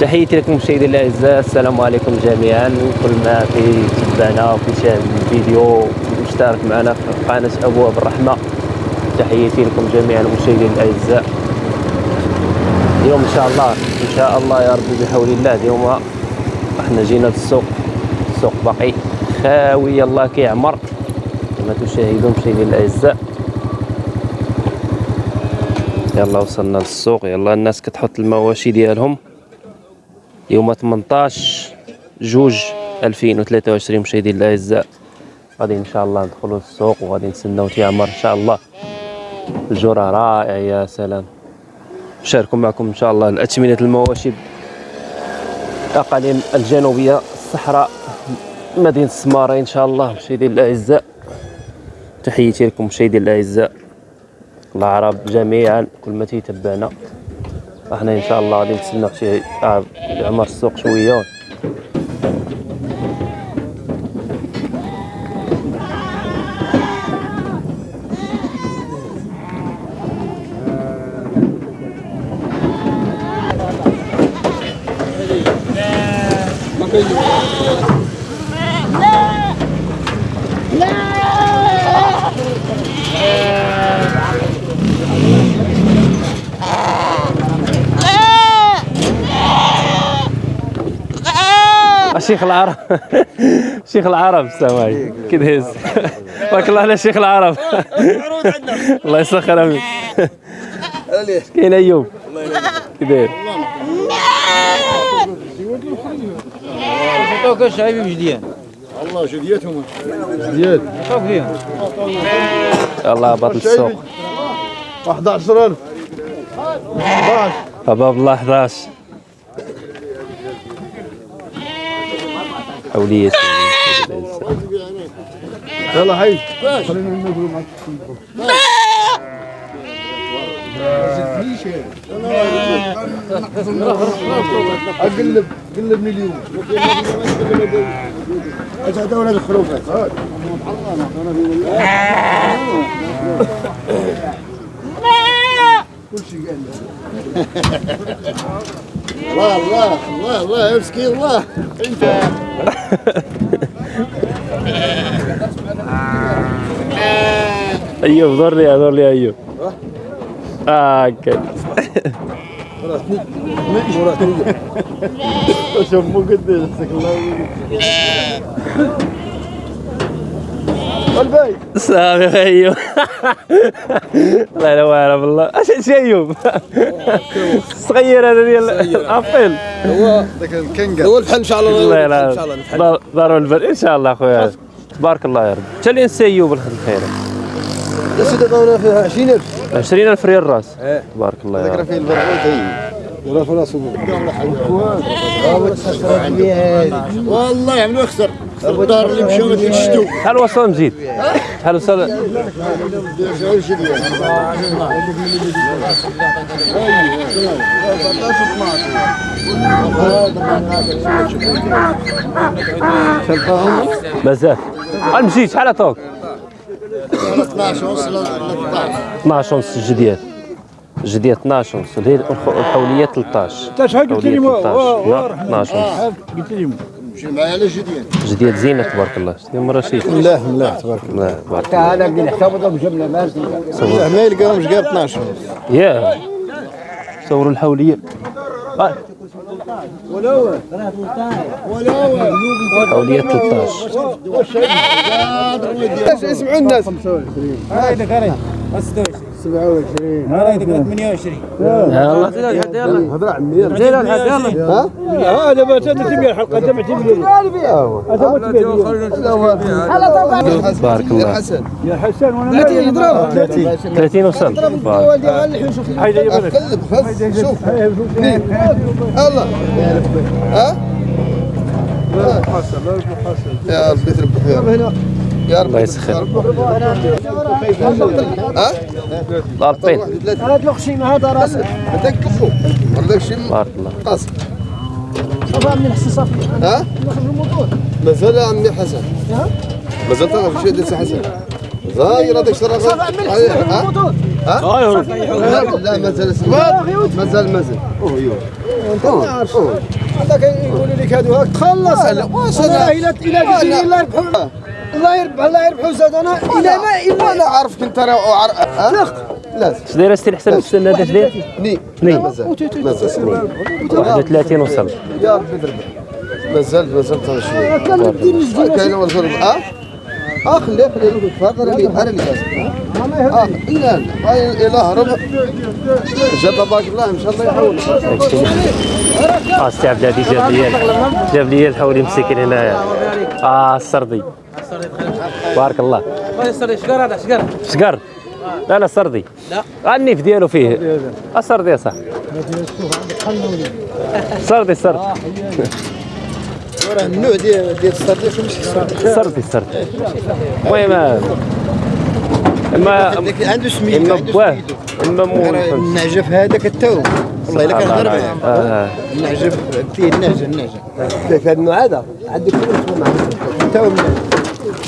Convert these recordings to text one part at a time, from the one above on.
تحياتي لكم مشاهدينا الأعزاء. السلام عليكم جميعا. كل ما في تبعنا وفي شاهد الفيديو مشترك معنا في قناة ابواب الرحمه تحياتي لكم جميعا مشاهدينا الأعزاء. اليوم إن شاء الله إن شاء الله يا ربي بحول الله اليوم إحنا جينا للسوق. السوق باقي خاوي الله كيعمر. كما تشاهدون مشاهدينا الأعزاء. يلا وصلنا للسوق. يلا الناس كتحط المواشي ديالهم. يوم 18 جوج 2023 مشاهدينا الأعزاء. غادي إن شاء الله ندخلوا للسوق وغادي نتسناو تيعمر إن شاء الله. الجرة رائع يا سلام. نشاركوا معكم إن شاء الله الاثمنه المواشي الاقاليم الجنوبية الصحراء مدينة السمارة إن شاء الله مشاهدينا الأعزاء. تحياتي لكم مشاهدينا الأعزاء. العرب جميعا كل ما تيتبعنا. إحنا إن شاء الله غادي نتسناو شي عمر السوق شوية. شيخ العرب. شيخ العرب السلام عليكم كي دايز بارك الله على شيخ العرب. الله يسخر امين كاين ايوب كي داير عطوك شايبي بجديان والله جديتهم. عطوك فيهم الله باطل السوق. 11000 11 باب الله 11 حولية يلا حي خلينا نقول معك اقلب قلبني اليوم اجا دولة الخروفات كل شيء قال الله الله الله الله يا مسكين الله انت ايوب دور لي دور لي ايوب آه هكا شوف مو قديش مسك الله الباي صافي ايوب الله لا واعر بالله اش شي ايوب صغير هذا ديال الابيل هو ذاك الكنجر هو الفحل إن شاء الله. الله إن يلا دار البر. إن شاء الله أخويا. تبارك الله يا رب. حتى اللي نسى ايوب الخير. يا سيدي دورنا فيها 20000 20000 ريال راس. إيه. تبارك الله يا ذكر رب. في البرغوث ولا في راسه والله يعملوا اخسر الدار اللي مشاو ما تيشتوا شحال وصل مزيد؟ شحال وصل؟ مازال المزيد شحال عطاوك؟ 12 ونص ل 13 12 ونص. الجديات الجديات 12 ونص الحولية 13 انت شحال قلت لي الحولية و- 13 لا 12 ونص. قلت لي مشي معايا على جديان جديات زينه تبارك الله شتي مره شي لا لا تبارك الله تبارك الله هذا قل حسابه بجمله مال الله ما يلقاهم مش قال 12 يا صوروا الحوليه آه. حوليه 13 اسمعوا الناس هذا كريم 27 هذا 28 يلا هضر عمي زين الحق يلا ها؟ هذا ما تبي الحلقة تبي تبي هذا ما تبي. تبارك الله. حسن يا حسن. وأنا ما يضرب 30 30 وصل. تبارك. هيدا يبلك قلب خف شوف. الله ها؟ يا ربي تربح يا رب يا رب الله يسخر. ها؟ ضابطين هذا الخشيمه هذا راسك هذاك كفو هذاك شي تبارك الله. قاصر صفا من حسن صفي ها؟ مازال عمي حسن. مازال تعرف شي ديال حسن. زاير هذاك شرا صفا من حسن ها؟ الموتور لا مازال مازال. مازال هذاك يقولوا لك هادو هاك تخلص واش أنا أنا إلى إلى قلت لي الله يربح الله يربحوا زاد أنا إلى ما إلى أنا عارفك انت راه عارف لا. اش داير سيدي الحسن في السن هذا اش داير؟ ني اثنين. مازال مازال 31 وصل. يا ربي تربح مازال مازال ترى شوية كان الدين الجديد كاين ولا شرب أه؟ آه خليه خليه أنا اللي أنا اللي لازم آه لا إلى هرب. جاب باك الله إن شاء الله يحول السي عبد الهادي جاب لي جاب لي الحولي مسكين هنايا آه السردي. بارك الله. شكر هذا؟ شكر شقر؟ لا لا السردي لا. النيف ديالو فيه. السردي يا صاحبي. السردي السردي راه النوع ديال ديال الصرديق ماشي السردي السردي المهم اما عنده سميتو إما عنده بواه سميتو. إما مو النعجه في هذاك التو. والله إلا كنهضر معاه آه. النعجه فيه النعجه النعجه في هذا النوع هذا عندك كل معروف التو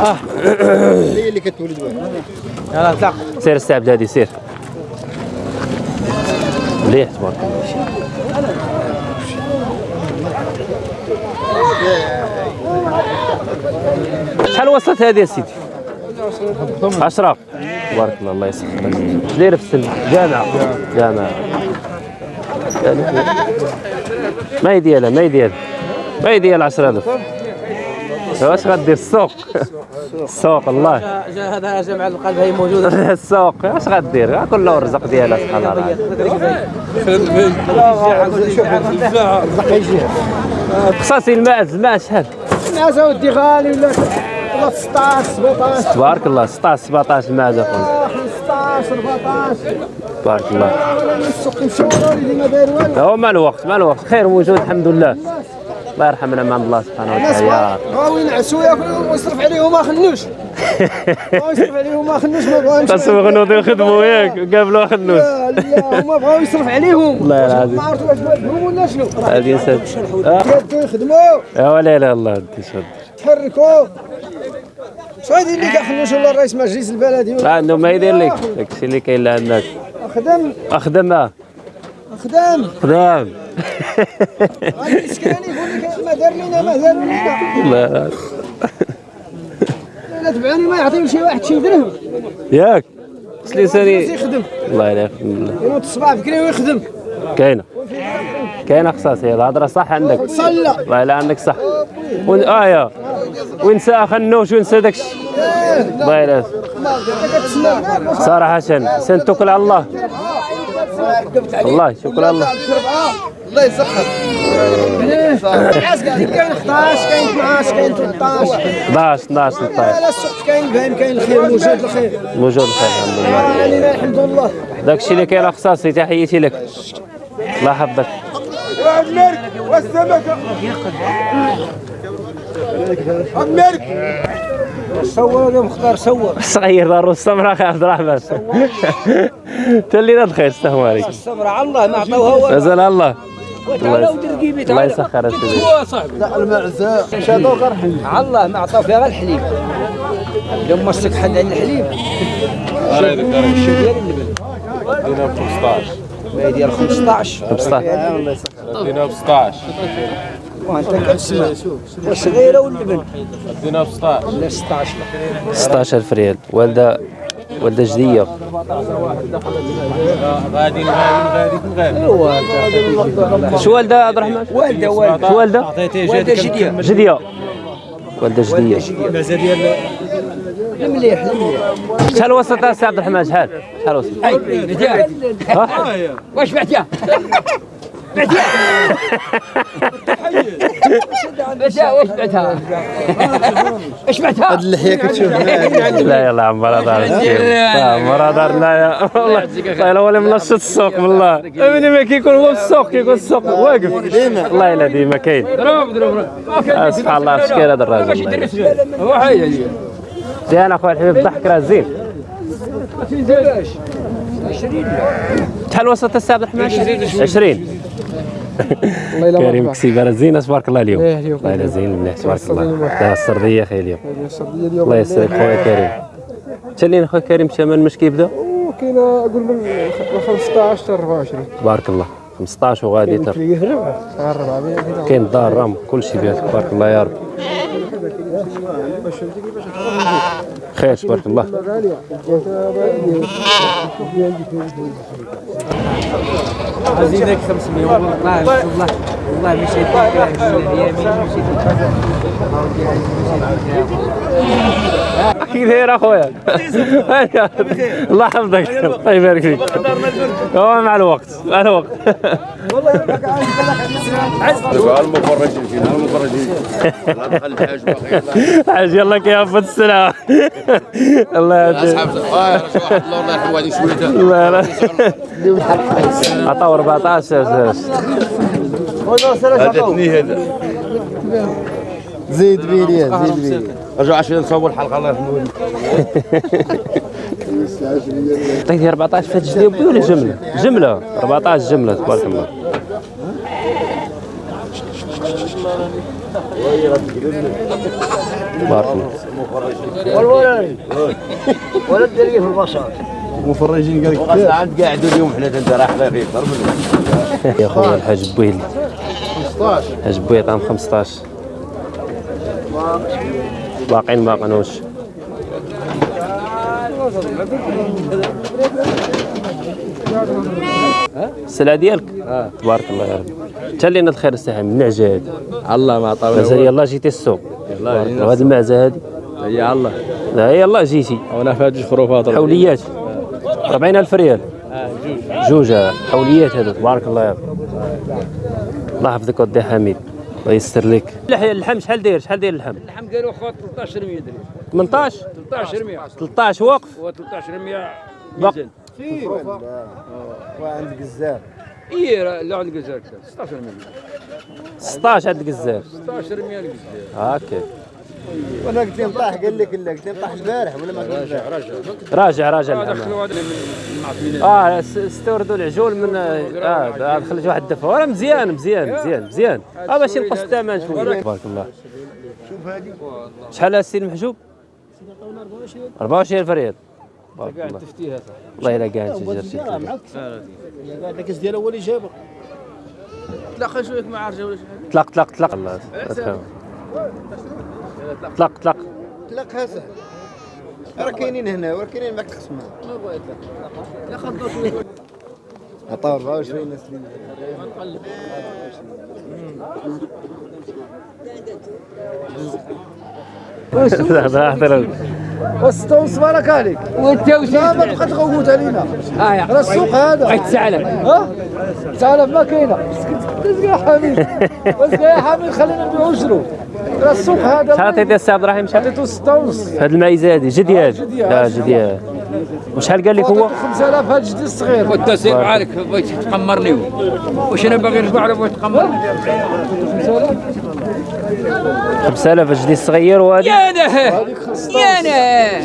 آه. هي اللي كتولد واحد يلا طلع سير السي عبد الهادي سير. مليح تبارك الله. شحال وصلت هذه يا سيدي؟ 10 تبارك الله الله يسخر. اش دايرة في السن؟ جامعة. جامعة. ما هي ديالها ما هي ديالها ما هي ديال 10000 واش غدير السوق؟ السوق الله. جا- جا هذا جمع القلب هي موجودة. السوق. اش غدير؟ كل الرزق ديالها سبحان الله. خصاصي الماء الماء شحال؟ الناس ودي غالي ولا ولا 16 17 تبارك الله 16 17 الماء اخويا 15 14 تبارك الله. هو مع الوقت مع الوقت خير موجود الحمد لله. الله يرحمنا من عند الله سبحانه وتعالى. بغاو ينعسوا ياكلوا ويصرف عليهم ما خنوش. يصرف عليهم ما خنوش ما بغاوش. تصوغ نوض يخدموا ياك قابلوا لا لا هما بغاو يصرف عليهم. والله العظيم. ما عرفتوا واش بغاو ولا شنو. هذه يدوا يخدموا يا ولا لا الله تحركوا. شو هادي اللي كيخلوش ولا الرئيس مجلس البلدي ما عنده ما يدير لك. داكشي اللي كاين لعندك. خدم أخدم آه. خدام خدام الاسكاني يقول لك ما دار لنا ما دار الله لا تبعوني ما يعطيو شي واحد شي درهم ياك. اش لساني يخدم. الله لا يخدم الله ينوض الصباح بكري ويخدم. كاينة. كاينة خصاصي الهضرة صح عندك. صلى. والله لا عندك صح. آه يا. وينسى خنوش وينسى داكشي الله يلا كتسنى صراحة سن توكل على الله. والله شكرا الله. الله يسخر. كاين 11 كاين 12 كاين 13 11 12 13 لا السوق كاين كاين الخير موجود الخير موجود الخير الحمد لله علينا الحمد لله داكشي اللي كاين خصاصي تحياتي لك. الله يحفظك والسمكه مارك صور يا مختار صور. صغير دار السمرة أخي عبد الرحمن. تلينا الخير السلام عليكم الصبر على الله ما عطاوها مازال الله. الله يسخر سيدي لا المعزه شادو غير على الله ما عطاو فيها غير الحليب. لما مسك حد عن الحليب. الشيء ديال اللبن دينا ب 15 ما يدير 15 15 دينا ب 16 وانت كتسمع وصغيرة واللبن دينا ب 16 لا 16 16000 ريال والدة والدة جدية. غادي غادي غادي شو والدة عبد الرحمن؟ والدة والدة. شو والدة؟ والدة جدية. جدية. والدة جدية. المليح المليح. شحال وصلت السي عبد الرحمن؟ شحال؟ شحال وصلت ها؟ واش بعتيها؟ بعتيها بعتيها واش بعتها؟ واش بعتها؟ اللحيه كتشوف لا يلا عمرها دار عمرها دار لا يا والله والله هو اللي منشط السوق والله من ما كيكون هو في السوق كيكون السوق واقف والله الا ديما كاين آه، سبحان الله شكال هذا الراجل الله. زين اخويا الحبيب الضحك راه زين شحال وصلت السي عبد الرحمن 20 كريم كسيبه راه زينه تبارك الله اليوم. والله الا زين مليح تبارك الله. لا السردية أخي اليوم. الله يسرك خويا كريم. تلين خويا كريم؟ الثمن مش كيبدا كاينة أقول من 15 حتى 24 تبارك الله. 15 وغادي تر. كاين الدار رام كل شيء فيها تبارك الله يا رب خير تبارك الله. زيدك 500 والله والله والله مشيت اليمين مشيت كيف داير اخويا الله يحفظك الله يبارك فيك هو مع الوقت مع الوقت المفرجين فينا المفرجين الحاج يلا كيهبط السلام الله يهديك اصحاب آه واحد الله الله لا عطاو 14 هذا اثنين هذا زيد بيليا زيد بيليا رجعوا عشان نصور الحلقة الله يرحمه. عطيتي 14 في الجدي بي ولا جملة؟ جملة 14 جملة تبارك الله. تبارك الله. ولا الدريه في البصر مفرجين قال لك عند قاعدوا اليوم حنا أنت راح خير أكثر منهم يا خويا الحاج بويل. 15 الحاج بويل عام 15 باقيين ما قنوش. السلعه ديالك؟ تبارك الله يا رب. انت اللي الخير الساحه من العجه هذه الله ما عطاونا مازال يلا جيتي السوق. وهاد المعزة هذه. يا الله. لا يلا جيتي. وأنا فات جوج خروفات حوليات. 40000 ريال. جوج. آه، حوليات هذا تبارك الله يا رب. الله يحفظك ودي حميد. الله يستر لك. اللحم شحال داير؟ شحال داير اللحم؟ اللحم ديالو خو 13 100 درهم 18 13 100 13 وقف؟ و 13 100 بق- وعند قزار اي لا عند جزائر 16 100 16 عند الجزائر 16 100 الجزائر هاكا وأنا قلت له نطاح قال لك لا قلت له نطاح البارح ولا ما قلت راجع راجع. راجع راجع هذا آه س- استوردوا العجول من آه آه، دخلت واحد الدفع وراه مزيان مزيان مزيان مزيان. آه باش ينقص الثمن شوية. تبارك الله. شوف هذه. شحال السي المحجوب 24 فريال تبارك الله. والله إلا كاع انت جرتي الكاس ديالها هو اللي جابه تلاقى شوية مع رجال ولا شحال طلق طلق طلق الله أفهم. طلق طلق تلاقها سهل راه كاينين هنا وراه كاينين معك تخصمها عطاو 24 ناس احترم وستونس بارك عليك وانت لا ما تبقى تغوت علينا. آه راه السوق هذا. بغيت تسألك. ها؟ تعال ما كاينة. اسكت يا حميد. بس يا حميد خلينا نبيعوا شنو راه السوق هذا. شحال عطيتي السي عبد الرحيم؟ شحال؟ عطيتو 6 ونص هاد المعيزه هادي جدياد جدياد. لا جدياد وشحال قال لك هو؟ 5000 هاد جديد الصغير. والتسيب عليك بغيت تقمرني. واش أنا باغي نرجع على بغيت تقمرني 5000 جديد الصغير وهادي؟ يا أنا يا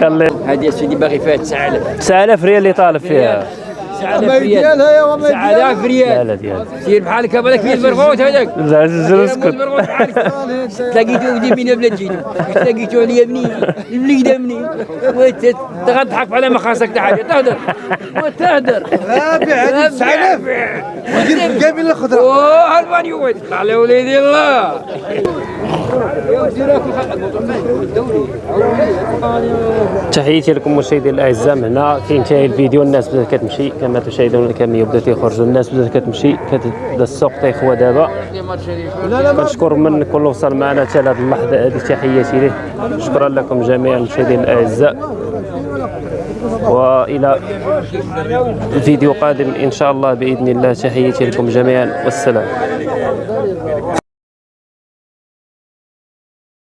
خلي هذه سيدي باغي فيها 9000 9000 ريال اللي طالب فيها. 9000 ما ريال ديالها يا وما 9000 لا ريال لا ديال سير بحالك هذاك. فيه البرغوث هذاك لا اسكت تلاقيته ودي من بلا تجيني. تلاقيته عليا منين البليده منين وانت تضحك على ما خاصك تحاجه تهدر. وتهدر. رابع هذه 9000 ودير قابل الخضره أوه هالبانيو وين على وليدي الله. تحياتي لكم مشاهدي الأعزاء. من هنا كينتهي الفيديو الناس بدات كتمشي كما تشاهدون كم يبدأ تيخرجوا الناس بدأت كتمشي كتبدا السوق تيخوى دابا. كنشكر من كل وصل معنا حتى لهذه اللحظة هذه تحياتي ليه. شكرا لكم جميعا مشاهدي الأعزاء. وإلى فيديو قادم إن شاء الله بإذن الله. تحياتي لكم جميعا والسلام.